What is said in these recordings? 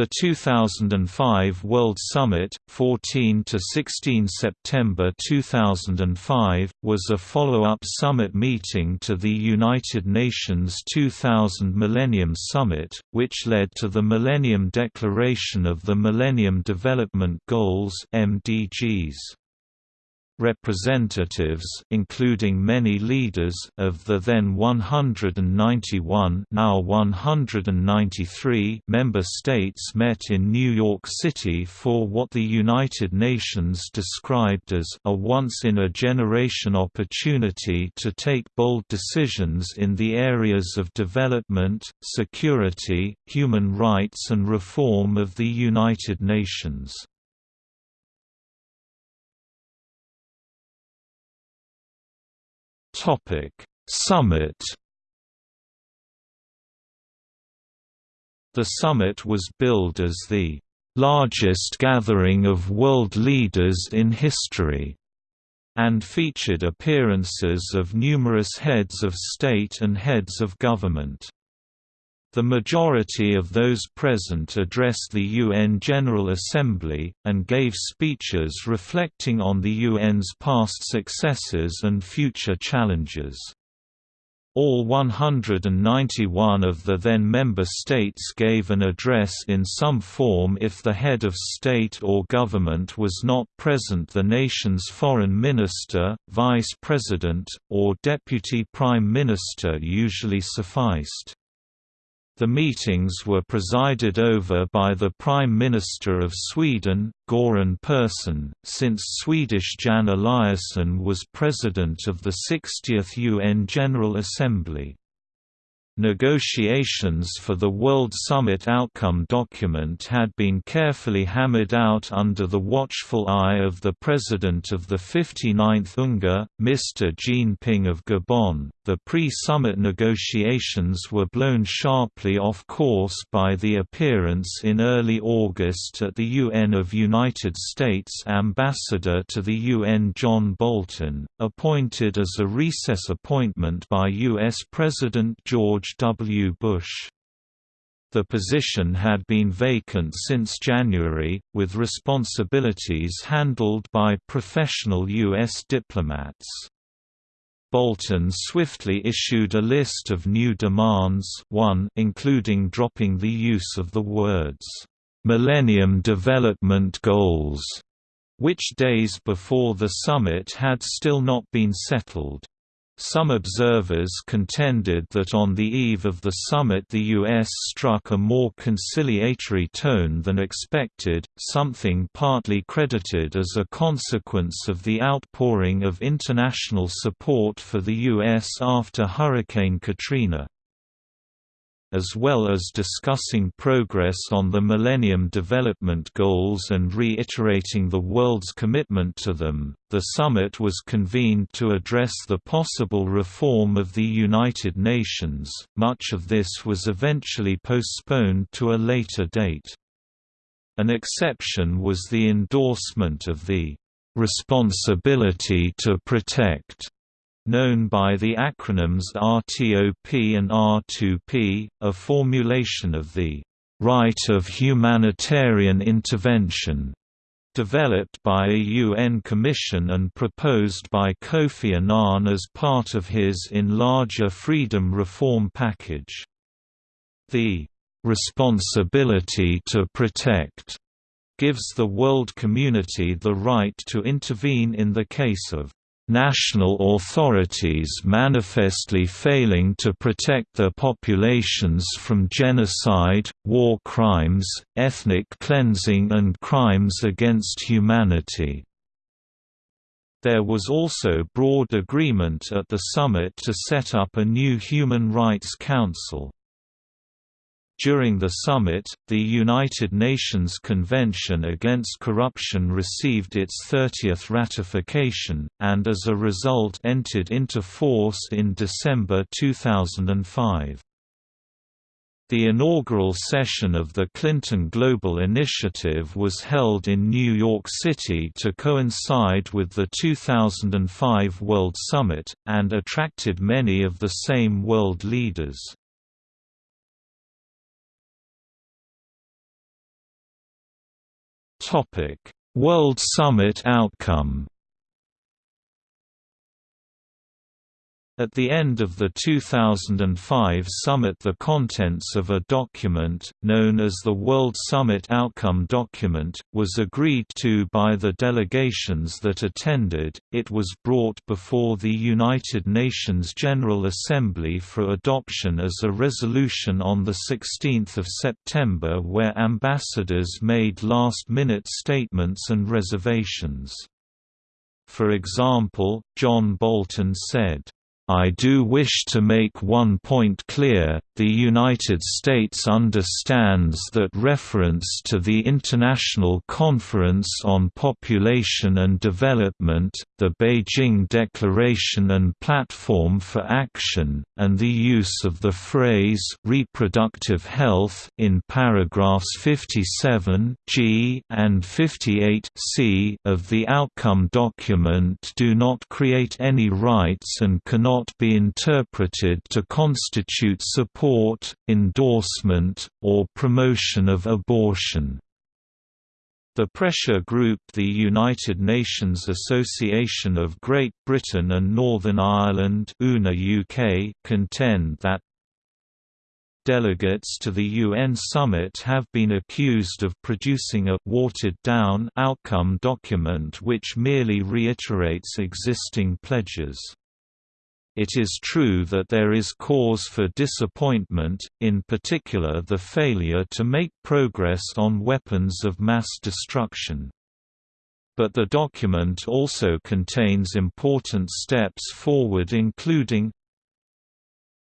The 2005 World Summit, 14 to 16 September 2005, was a follow-up summit meeting to the United Nations 2000 Millennium Summit, which led to the Millennium Declaration of the Millennium Development Goals (MDGs). Representatives including many leaders of the then 191 now 193 member states met in New York City for what the United Nations described as a once-in-a-generation opportunity to take bold decisions in the areas of development, security, human rights and reform of the United Nations. Topic: Summit. The summit was billed as the largest gathering of world leaders in history and featured appearances of numerous heads of state and heads of government. The majority of those present addressed the UN General Assembly, and gave speeches reflecting on the UN's past successes and future challenges. All 191 of the then member states gave an address in some form if the head of state or government was not present the nation's foreign minister, vice president, or deputy prime minister usually sufficed. The meetings were presided over by the Prime Minister of Sweden, Göran Persson, since Swedish Jan Eliasson was President of the 60th UN General Assembly. Negotiations for the World Summit outcome document had been carefully hammered out under the watchful eye of the president of the 59th UNGA, Mr. Jean Ping of Gabon. The pre-summit negotiations were blown sharply off course by the appearance in early August at the UN of United States ambassador to the UN John Bolton, appointed as a recess appointment by U.S. President George W. Bush. The position had been vacant since January, with responsibilities handled by professional U.S. diplomats. Bolton swiftly issued a list of new demands 1 including dropping the use of the words, "'Millennium Development Goals' which days before the summit had still not been settled. Some observers contended that on the eve of the summit the U.S. struck a more conciliatory tone than expected, something partly credited as a consequence of the outpouring of international support for the U.S. after Hurricane Katrina as well as discussing progress on the Millennium Development Goals and reiterating the world's commitment to them. The summit was convened to address the possible reform of the United Nations. Much of this was eventually postponed to a later date. An exception was the endorsement of the responsibility to protect known by the acronyms RTOP and R2P, a formulation of the right of humanitarian intervention developed by a UN commission and proposed by Kofi Annan as part of his In Larger Freedom Reform Package. The responsibility to protect gives the world community the right to intervene in the case of national authorities manifestly failing to protect their populations from genocide, war crimes, ethnic cleansing and crimes against humanity. There was also broad agreement at the summit to set up a new Human Rights Council. During the summit, the United Nations Convention Against Corruption received its 30th ratification, and as a result entered into force in December 2005. The inaugural session of the Clinton Global Initiative was held in New York City to coincide with the 2005 World Summit, and attracted many of the same world leaders. World Summit outcome At the end of the 2005 summit the contents of a document, known as the World Summit Outcome Document, was agreed to by the delegations that attended. It was brought before the United Nations General Assembly for adoption as a resolution on 16 September where ambassadors made last-minute statements and reservations. For example, John Bolton said, I do wish to make one point clear, the United States understands that reference to the International Conference on Population and Development, the Beijing Declaration and Platform for Action, and the use of the phrase reproductive health in paragraphs 57 G and 58 C of the outcome document do not create any rights and cannot not be interpreted to constitute support, endorsement, or promotion of abortion. The pressure group the United Nations Association of Great Britain and Northern Ireland UK contend that Delegates to the UN summit have been accused of producing a watered-down outcome document which merely reiterates existing pledges. It is true that there is cause for disappointment, in particular the failure to make progress on weapons of mass destruction. But the document also contains important steps forward including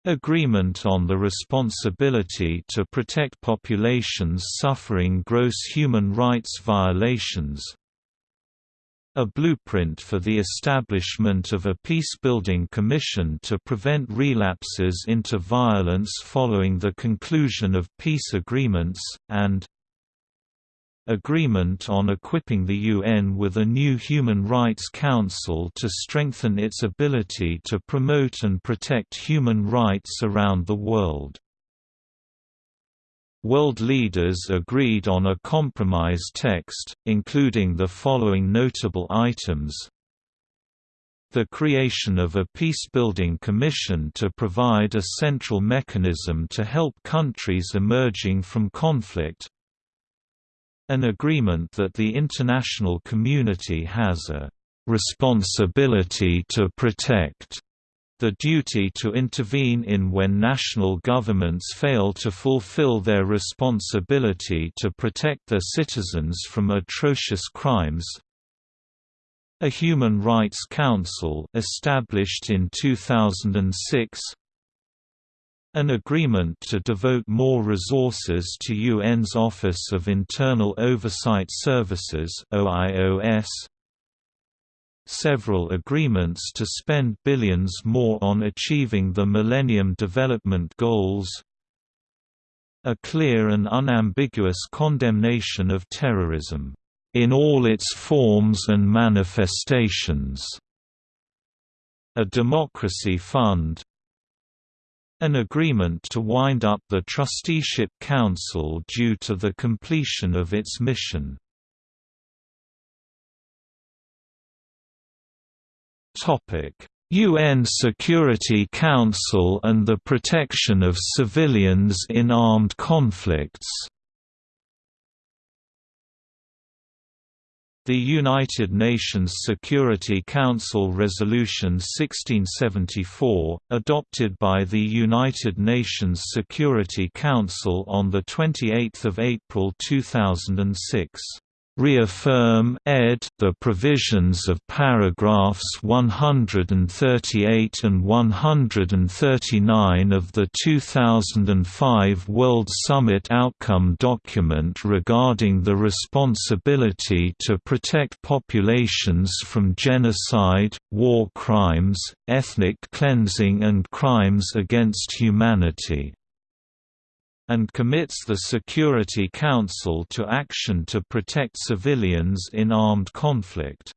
Agreement on the responsibility to protect populations suffering gross human rights violations a blueprint for the establishment of a peacebuilding commission to prevent relapses into violence following the conclusion of peace agreements, and agreement on equipping the UN with a new Human Rights Council to strengthen its ability to promote and protect human rights around the world. World leaders agreed on a compromise text, including the following notable items. The creation of a peacebuilding commission to provide a central mechanism to help countries emerging from conflict. An agreement that the international community has a responsibility to protect the duty to intervene in when national governments fail to fulfill their responsibility to protect their citizens from atrocious crimes. A Human Rights Council established in 2006 an agreement to devote more resources to UN's Office of Internal Oversight Services OIOS several agreements to spend billions more on achieving the Millennium Development Goals. A clear and unambiguous condemnation of terrorism, "...in all its forms and manifestations", a democracy fund. An agreement to wind up the Trusteeship Council due to the completion of its mission UN Security Council and the protection of civilians in armed conflicts. The United Nations Security Council Resolution 1674, adopted by the United Nations Security Council on 28 April 2006 reaffirm ed. the provisions of paragraphs 138 and 139 of the 2005 World Summit Outcome Document regarding the responsibility to protect populations from genocide, war crimes, ethnic cleansing and crimes against humanity and commits the Security Council to action to protect civilians in armed conflict.